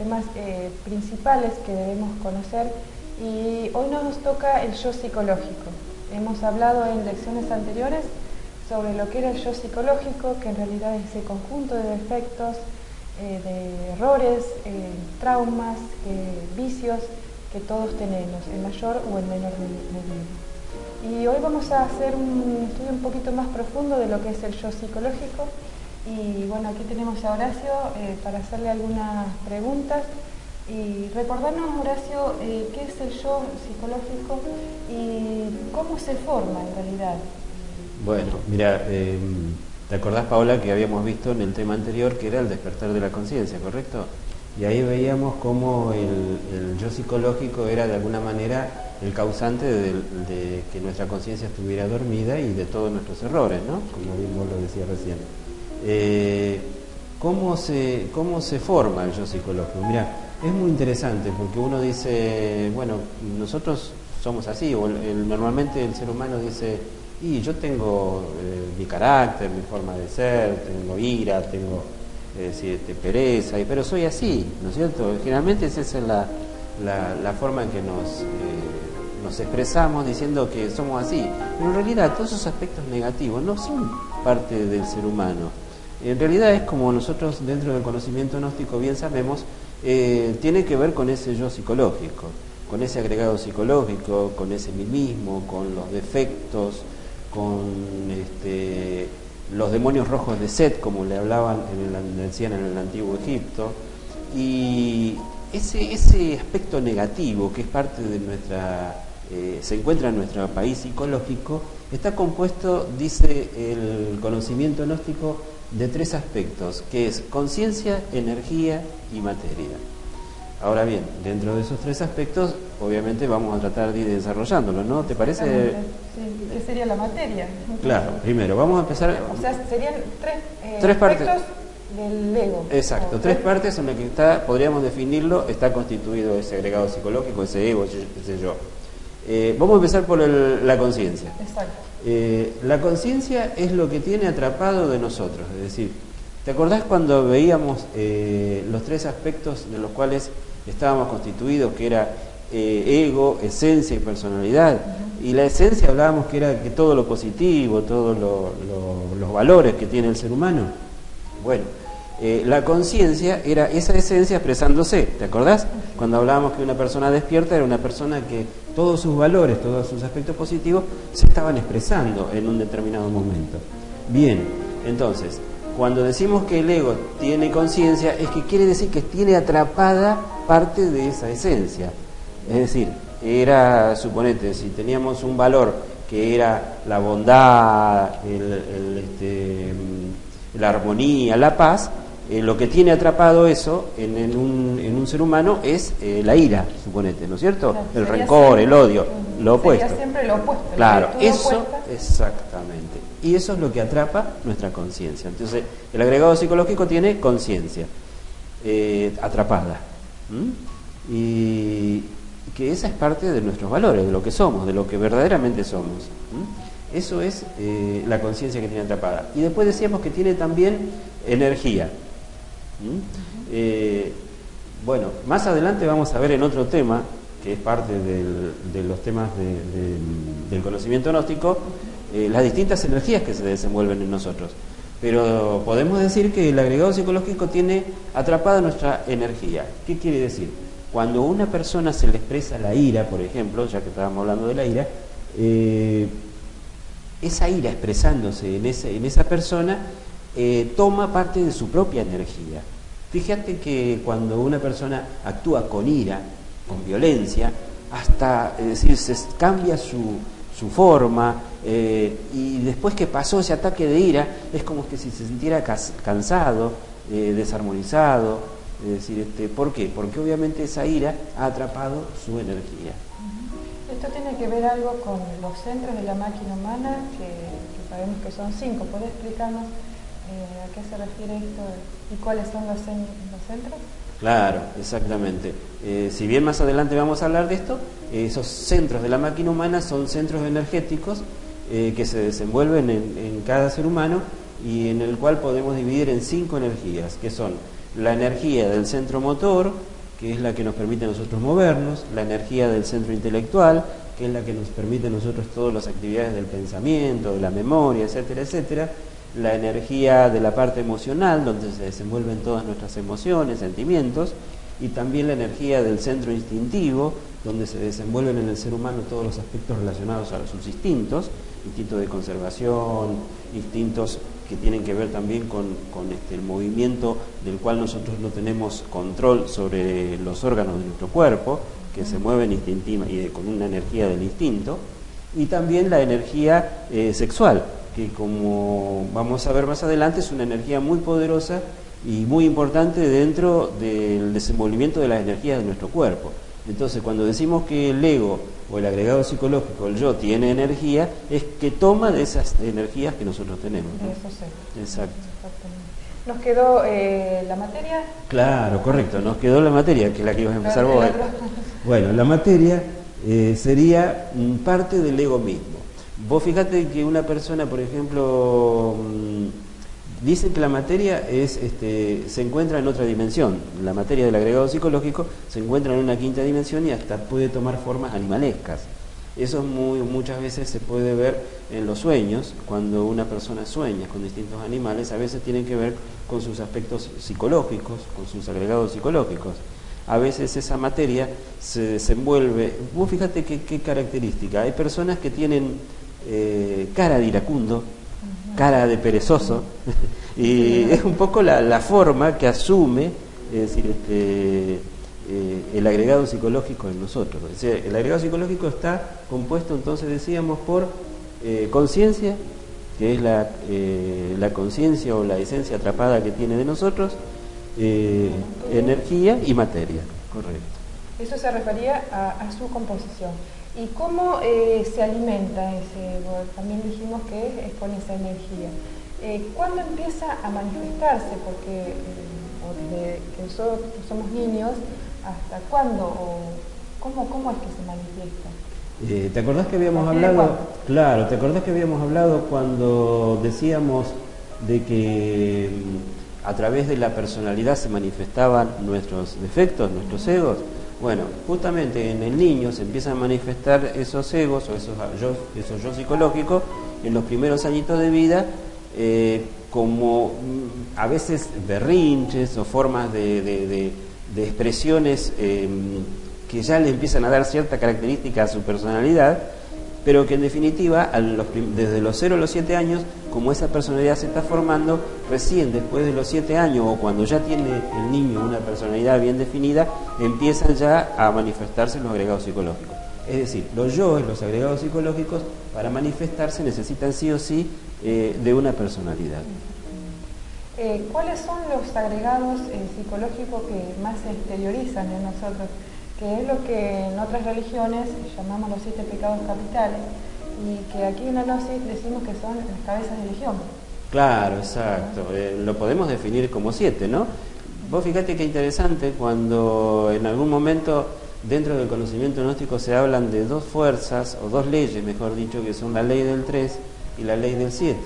temas eh, principales que debemos conocer y hoy nos toca el yo psicológico. Hemos hablado en lecciones anteriores sobre lo que era el yo psicológico, que en realidad es ese conjunto de defectos, eh, de errores, eh, traumas, vicios que todos tenemos, en mayor o en menor medida. Y hoy vamos a hacer un estudio un poquito más profundo de lo que es el yo psicológico. Y bueno, aquí tenemos a Horacio eh, para hacerle algunas preguntas. Y recordarnos, Horacio, eh, qué es el yo psicológico y cómo se forma en realidad. Bueno, mira, em, ¿te acordás, Paola, que habíamos visto en el tema anterior que era el despertar de la conciencia, correcto? Y ahí veíamos cómo el, yo psicológico era de alguna manera el causante de, que nuestra conciencia estuviera dormida y de todos nuestros errores, ¿no? Como bien vos lo decías recién. Eh, ¿cómo, se, ¿Cómo se forma el yo psicológico? Mira, es muy interesante porque uno dice, bueno, nosotros somos así, o normalmente el ser humano dice, y yo tengo eh, mi carácter, mi forma de ser, tengo ira, tengo decir, te pereza, pero soy así, ¿no es cierto? Generalmente esa es la, la, forma en que nos, eh, nos expresamos diciendo que somos así, pero en realidad todos esos aspectos negativos no son parte del ser humano. En realidad es como nosotros dentro del conocimiento gnóstico bien sabemos, eh, tiene que ver con ese yo psicológico, con ese agregado psicológico, con ese mismo, con los defectos, con este, los demonios rojos de Set, como le hablaban, en el, en el antiguo Egipto, y ese, ese aspecto negativo que es parte de nuestra, eh, se encuentra en nuestro país psicológico, está compuesto, dice el conocimiento gnóstico, de tres aspectos, que es conciencia, energía y materia. Ahora bien, dentro de esos tres aspectos, obviamente vamos a tratar de ir desarrollándolo, ¿no? ¿Te parece? Sí. ¿Qué sería la materia? Claro, primero, vamos a empezar... O sea, serían tres, eh, tres partes del ego. Exacto, tres partes en las que está, podríamos definirlo, está constituido ese agregado psicológico, ese ego, ese yo. Eh, vamos a empezar por la conciencia. Exacto. Eh, la conciencia es lo que tiene atrapado de nosotros, es decir, ¿te acordás cuando veíamos los tres aspectos de los cuales estábamos constituidos, que era eh, ego, esencia y personalidad. Y la esencia hablábamos que era que todo lo positivo, todos los valores que tiene el ser humano. Bueno, eh, la conciencia era esa esencia expresándose, ¿te acordás? Cuando hablábamos que una persona despierta era una persona que todos sus valores, todos sus aspectos positivos se estaban expresando en un determinado momento. Bien, entonces, cuando decimos que el ego tiene conciencia, es que quiere decir que tiene atrapada parte de esa esencia. Es decir, era, suponete, si teníamos un valor que era la bondad, este, la armonía, la paz, eh, lo que tiene atrapado eso en, un, ser humano es eh, la ira, suponete, ¿no es cierto? el rencor, el odio, lo opuesto. siempre lo opuesto. Claro, eso, exactamente. Y eso es lo que atrapa nuestra conciencia. Entonces, el agregado psicológico tiene conciencia eh, atrapada. Y que esa es parte de nuestros valores, de lo que somos, de lo que verdaderamente somos. Eso es la conciencia que tiene atrapada. Y después decíamos que tiene también energía. Eh, bueno, más adelante vamos a ver en otro tema, que es parte de los temas del conocimiento gnóstico, eh, las distintas energías que se desenvuelven en nosotros. Pero podemos decir que el agregado psicológico tiene atrapada nuestra energía. ¿Qué quiere decir? Cuando a una persona se le expresa la ira, por ejemplo, ya que estábamos hablando de la ira, eh, esa ira expresándose en esa persona eh, toma parte de su propia energía. Fíjate que cuando una persona actúa con ira, con violencia, hasta, es decir, se cambia su, forma, eh, y después que pasó ese ataque de ira, es como que si se sintiera cansado, eh, desarmonizado. Es decir, este, ¿por qué? Porque obviamente esa ira ha atrapado su energía. Esto tiene que ver algo con los centros de la máquina humana, que, sabemos que son cinco. ¿Puede explicarnos eh, a qué se refiere esto y cuáles son los centros? Claro, exactamente. Eh, si bien más adelante vamos a hablar de esto, esos centros de la máquina humana son centros energéticos eh, que se desenvuelven en, cada ser humano y en el cual podemos dividir en cinco energías, que son la energía del centro motor, que es la que nos permite a nosotros movernos, la energía del centro intelectual, que es la que nos permite a nosotros todas las actividades del pensamiento, de la memoria, etcétera, etcétera, la energía de la parte emocional, donde se desenvuelven todas nuestras emociones, sentimientos, y también la energía del centro instintivo, donde se desenvuelven en el ser humano todos los aspectos relacionados a sus instintos, instintos de conservación, instintos que tienen que ver también con, este, el movimiento del cual nosotros no tenemos control sobre los órganos de nuestro cuerpo, que se mueven instintiva y con una energía del instinto, y también la energía eh, sexual, que como vamos a ver más adelante es una energía muy poderosa y muy importante dentro del desenvolvimiento de las energías de nuestro cuerpo. Entonces, cuando decimos que el ego o el agregado psicológico, el yo, tiene energía, es que toma de esas energías que nosotros tenemos. Eso sí. Exacto. ¿Nos quedó eh, la materia? Claro, correcto, nos quedó la materia, que es la que ibas a empezar vos. Bueno, la materia eh, sería parte del ego mismo. Vos fíjate que una persona, por ejemplo, mm, dice que la materia es, este, se encuentra en otra dimensión. La materia del agregado psicológico se encuentra en una quinta dimensión y hasta puede tomar formas animalescas. Eso muy, muchas veces se puede ver en los sueños, cuando una persona sueña con distintos animales, a veces tiene que ver con sus aspectos psicológicos, con sus agregados psicológicos. A veces esa materia se desenvuelve. Vos fíjate qué característica. Hay personas que tienen eh, cara de iracundo, cara de perezoso, y es un poco la, forma que asume, es este, eh, el agregado psicológico en nosotros. el agregado psicológico está compuesto, entonces decíamos, por eh, conciencia, que es la, la conciencia o la esencia atrapada que tiene de nosotros, energía y materia, correcto. Eso se refería a su composición. ¿Y cómo eh, se alimenta ese También dijimos que es con esa energía. Eh, ¿Cuándo empieza a manifestarse? Porque eh, desde que somos niños, ¿hasta cuándo? O ¿cómo, ¿Cómo es que se manifiesta? ¿Te acordás que habíamos hablado? Claro, ¿te acordás que habíamos hablado cuando decíamos de que mm, a través de la personalidad se manifestaban nuestros defectos, nuestros egos? Bueno, justamente en el niño se empiezan a manifestar esos egos o esos yo, psicológicos en los primeros añitos de vida eh, como mm, a veces berrinches o formas de, expresiones em, que ya le empiezan a dar cierta característica a su personalidad pero que en definitiva desde los 0 a los 7 años, como esa personalidad se está formando, recién después de los 7 años o cuando ya tiene el niño una personalidad bien definida, empiezan ya a manifestarse los agregados psicológicos. Es decir, los yoes, los agregados psicológicos, para manifestarse necesitan sí o sí eh, de una personalidad. Eh, ¿Cuáles son los agregados eh, psicológicos que más se exteriorizan en nosotros? Que es lo que en otras religiones llamamos los siete pecados capitales y que aquí en la Gnosis decimos que son las cabezas de legión. Claro, exacto. Eh, lo podemos definir como siete, ¿no? Vos fíjate qué interesante cuando en algún momento dentro del conocimiento gnóstico se hablan de dos fuerzas, o dos leyes, mejor dicho, que son la ley del 3 y la ley del 7.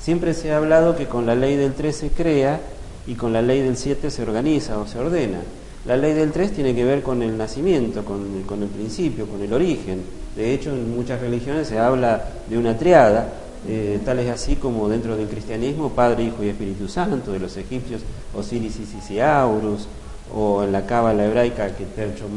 Siempre se ha hablado que con la ley del 3 se crea y con la ley del 7 se organiza o se ordena. La ley del 3 tiene que ver con el nacimiento, con, el principio, con el origen. De hecho, en muchas religiones se habla de una triada, eh, tal es así como dentro del cristianismo, Padre, Hijo y Espíritu Santo, de los egipcios, Osiris, Isis y Aurus, o en la cábala hebraica, que Tercho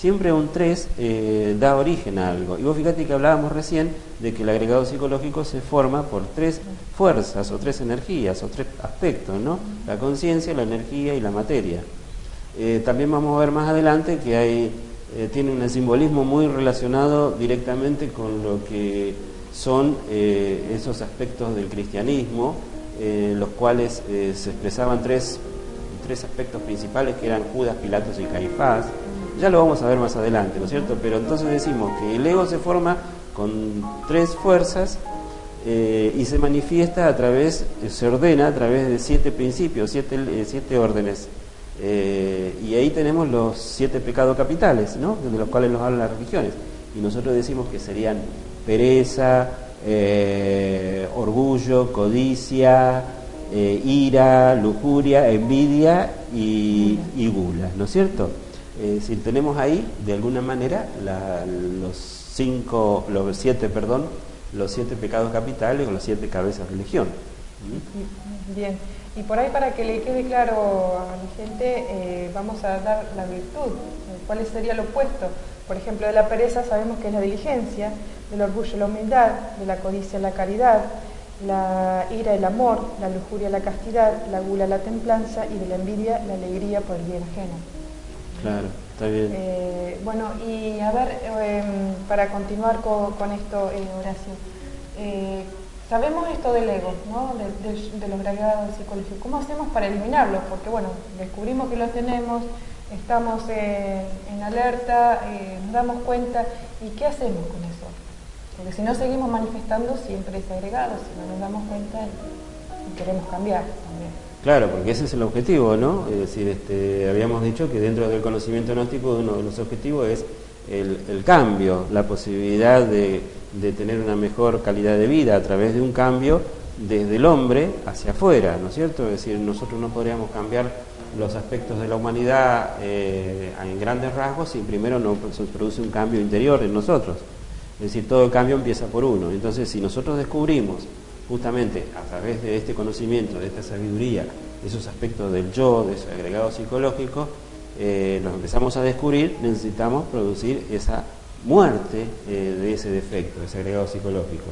siempre un 3 eh, da origen a algo. Y vos fíjate que hablábamos recién de que el agregado psicológico se forma por tres fuerzas, o tres energías, o tres aspectos, ¿no? La conciencia, la energía y la materia. Eh, también vamos a ver más adelante que hay, eh, tiene un simbolismo muy relacionado directamente con lo que son eh, esos aspectos del cristianismo, los cuales se expresaban tres, tres aspectos principales que eran Judas, Pilatos y Caifás. Ya lo vamos a ver más adelante, ¿no es cierto? Pero entonces decimos que el ego se forma con tres fuerzas y se manifiesta a través, se ordena a través de siete principios, siete, siete órdenes eh, y ahí tenemos los siete pecados capitales, ¿no? de los cuales nos hablan las religiones. Y nosotros decimos que serían pereza, eh, orgullo, codicia, eh, ira, lujuria, envidia y, gula, ¿no es cierto? Decir, tenemos ahí, de alguna manera, los cinco, los siete, perdón, los siete pecados capitales o las siete cabezas de religión. ¿Mm? Bien, y por ahí para que le quede claro a la gente, eh, vamos a dar la virtud, cuál sería lo opuesto. Por ejemplo, de la pereza sabemos que es la diligencia, del orgullo la humildad, de la codicia la caridad, la ira el amor, la lujuria la castidad, la gula la templanza y de la envidia la alegría por el bien ajeno. Claro, está bien. Eh, bueno, y a ver, em, para continuar con, esto, eh, Horacio, eh, sabemos esto del ego, ¿no? de, los grados psicológicos. ¿Cómo hacemos para eliminarlo? Porque bueno, descubrimos que lo tenemos, estamos en alerta, nos damos cuenta, ¿y qué hacemos con eso? Porque si no seguimos manifestando siempre es agregado, si no nos damos cuenta y queremos cambiar también. Claro, porque ese es el objetivo, ¿no? Es decir, este, habíamos dicho que dentro del conocimiento gnóstico uno de los objetivos es el, cambio, la posibilidad de, tener una mejor calidad de vida a través de un cambio desde el hombre hacia afuera, ¿no es cierto? Es decir, nosotros no podríamos cambiar los aspectos de la humanidad eh, en grandes rasgos si primero no se produce un cambio interior en nosotros. Es decir, todo cambio empieza por uno. Entonces, si nosotros descubrimos justamente a través de este conocimiento, de esta sabiduría, esos aspectos del yo, de ese agregado psicológico, eh, los empezamos a descubrir, necesitamos producir esa muerte eh, de ese defecto, de ese agregado psicológico,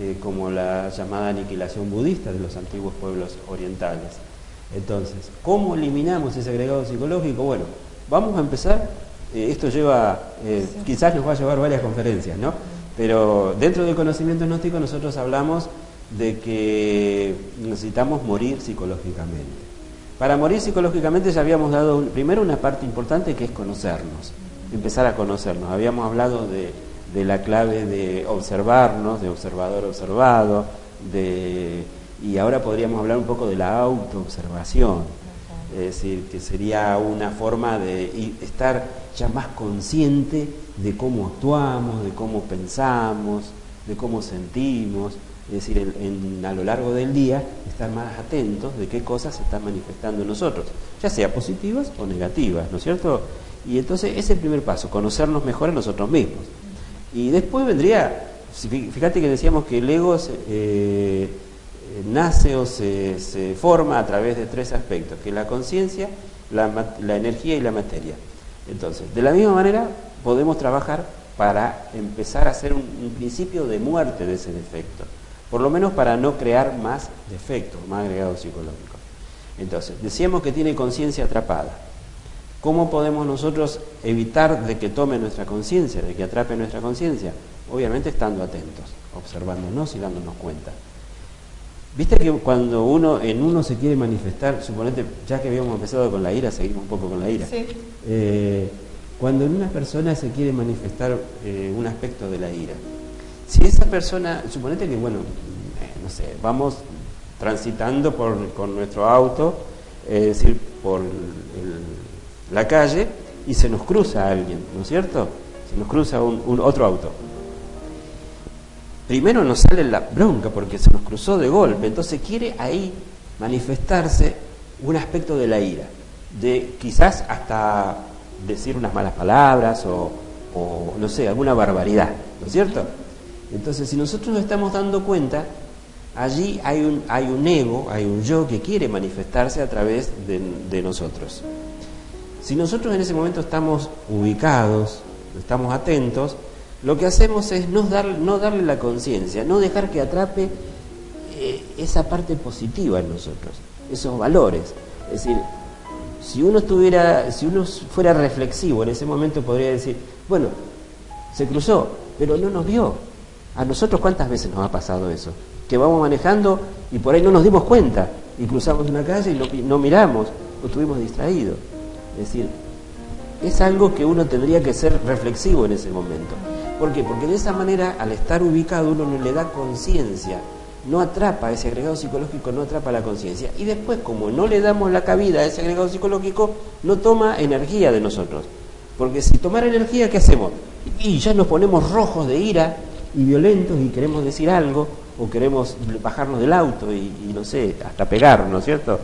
eh, como la llamada aniquilación budista de los antiguos pueblos orientales. Entonces, ¿cómo eliminamos ese agregado psicológico? Bueno, vamos a empezar eh, esto lleva, quizás nos va a llevar varias conferencias, ¿no? Pero dentro del conocimiento gnóstico nosotros hablamos de que necesitamos morir psicológicamente. Para morir psicológicamente ya habíamos dado primero una parte importante que es conocernos, empezar a conocernos. Habíamos hablado de, la clave de observarnos, de observador observado, y ahora podríamos hablar un poco de la autoobservación es decir, que sería una forma de estar ya más consciente de cómo actuamos, de cómo pensamos, de cómo sentimos, es decir, a lo largo del día estar más atentos de qué cosas se están manifestando en nosotros, ya sea positivas o negativas, ¿no es cierto? Y entonces ese es el primer paso, conocernos mejor a nosotros mismos. Y después vendría, fíjate que decíamos que el ego eh, nace o se, forma a través de tres aspectos, que es la conciencia, la, energía y la materia. Entonces, de la misma manera, podemos trabajar para empezar a hacer un, principio de muerte de ese defecto, por lo menos para no crear más defectos, más agregados psicológicos. Entonces, decíamos que tiene conciencia atrapada. ¿Cómo podemos nosotros evitar de que tome nuestra conciencia, de que atrape nuestra conciencia? Obviamente estando atentos, observándonos y dándonos cuenta. Viste que cuando uno en uno se quiere manifestar, suponete, ya que habíamos empezado con la ira, seguimos un poco con la ira. Eh, cuando en una persona se quiere manifestar eh, un aspecto de la ira, si esa persona, suponete que, bueno, eh, no sé, vamos transitando por, con nuestro auto, es decir, por la calle y se nos cruza alguien, ¿no es cierto? Se nos cruza un otro auto primero nos sale la bronca porque se nos cruzó de golpe, entonces quiere ahí manifestarse un aspecto de la ira, de quizás hasta decir unas malas palabras o, no sé, alguna barbaridad, ¿no es cierto? Entonces, si nosotros nos estamos dando cuenta, allí hay un, hay un ego, hay un yo que quiere manifestarse a través de, nosotros. Si nosotros en ese momento estamos ubicados, estamos atentos, lo que hacemos es no, dar, no darle la conciencia, no dejar que atrape eh, esa parte positiva en nosotros, esos valores. Es decir, si uno estuviera, si uno fuera reflexivo en ese momento podría decir, bueno, se cruzó, pero no nos vio. A nosotros cuántas veces nos ha pasado eso, que vamos manejando y por ahí no nos dimos cuenta y cruzamos una calle y no, miramos o estuvimos distraídos. Es decir, es algo que uno tendría que ser reflexivo en ese momento. ¿Por qué? Porque de esa manera, al estar ubicado, uno no le da conciencia, no atrapa ese agregado psicológico, no atrapa la conciencia. Y después, como no le damos la cabida a ese agregado psicológico, no toma energía de nosotros. Porque si tomara energía, ¿qué hacemos? Y ya nos ponemos rojos de ira y violentos y queremos decir algo, o queremos bajarnos del auto y, no sé, hasta pegarnos, ¿no es cierto?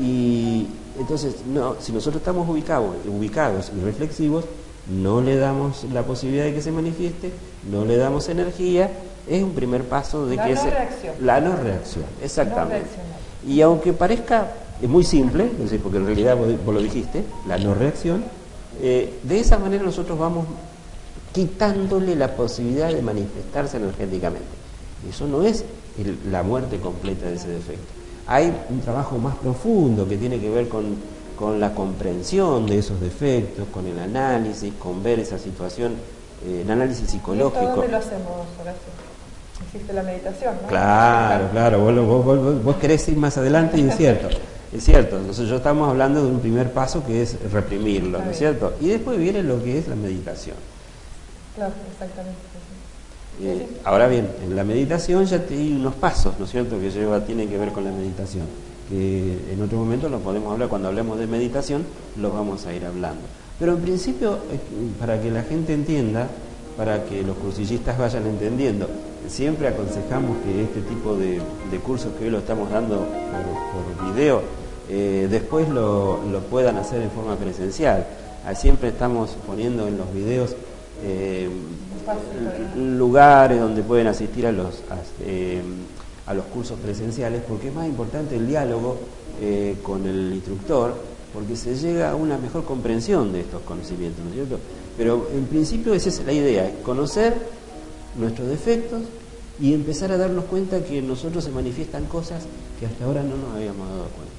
Y entonces, no, si nosotros estamos ubicados, ubicados y reflexivos, no le damos la posibilidad de que se manifieste, no le damos energía, es un primer paso de la que no se... reacción. La no reacción, exactamente. No y aunque parezca es muy simple, porque en realidad vos, vos lo dijiste, la no reacción, eh, de esa manera nosotros vamos quitándole la posibilidad de manifestarse energéticamente. Eso no es el- la muerte completa de ese defecto. Hay un trabajo más profundo que tiene que ver con, con la comprensión de esos defectos, con el análisis, con ver esa situación, eh, el análisis ¿Y esto psicológico. dónde lo hacemos, Horacio? Existe la meditación, ¿no? Claro, claro, vos, vos- vos- vos querés ir más adelante y es cierto, es cierto. Entonces yo estamos hablando de un primer paso que es reprimirlo, ¿no es cierto? Y después viene lo que es la meditación. Claro, exactamente. Eh, ahora bien, en la meditación ya te hay unos pasos, ¿no es cierto?, que lleva, tienen que ver con la meditación. Que en otro momento lo podemos hablar, cuando hablemos de meditación, lo vamos a ir hablando. Pero en principio, eh, para que la gente entienda, para que los cursillistas vayan entendiendo, siempre aconsejamos que este tipo de, cursos que hoy lo estamos dando por, video, eh, después lo, lo puedan hacer en forma presencial. Siempre estamos poniendo en los videos eh, lugares donde pueden asistir a los, a, eh, a los cursos presenciales, porque es más importante el diálogo eh, con el instructor, porque se llega a una mejor comprensión de estos conocimientos, ¿no es cierto? Pero en principio esa es la idea, es conocer nuestros defectos y empezar a darnos cuenta que nosotros se manifiestan cosas que hasta ahora no nos habíamos dado cuenta.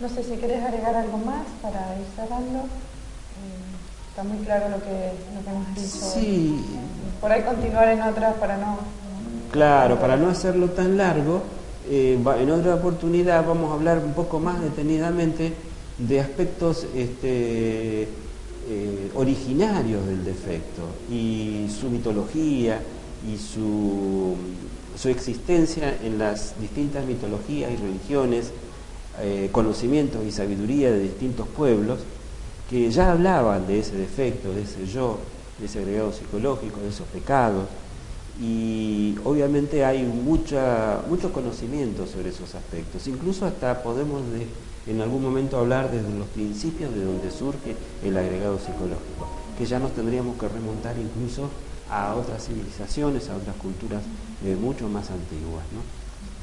No sé si querés agregar algo más para ir cerrando. Está muy claro lo que, lo que hemos dicho. Sí, Por ahí continuar en otras para no... Claro, para no hacerlo tan largo, eh, en otra oportunidad vamos a hablar un poco más detenidamente de aspectos este, eh, originarios del defecto y su mitología y su, su existencia en las distintas mitologías y religiones, eh, conocimientos y sabiduría de distintos pueblos que ya hablaban de ese defecto, de ese yo, de ese agregado psicológico, de esos pecados y obviamente hay mucha, mucho conocimiento sobre esos aspectos. Incluso hasta podemos de- en algún momento hablar desde los principios de donde surge el agregado psicológico, que ya nos tendríamos que remontar incluso a otras civilizaciones, a otras culturas eh, mucho más antiguas. ¿no?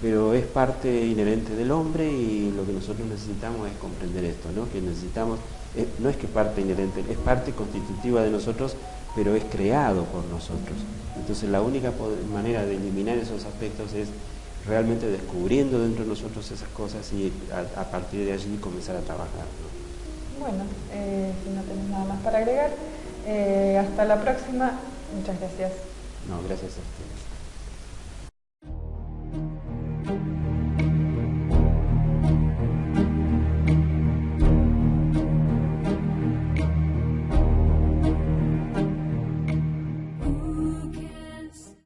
Pero es parte inherente del hombre y lo que nosotros necesitamos es comprender esto, ¿no? que necesitamos, eh, no es que parte inherente, es parte constitutiva de nosotros, pero es creado por nosotros. Entonces la única manera de eliminar esos aspectos es realmente descubriendo dentro de nosotros esas cosas y a, a partir de allí comenzar a trabajar. ¿no? Bueno, eh, si no tenés nada más para agregar, eh, hasta la próxima. Muchas gracias. No, gracias a ustedes.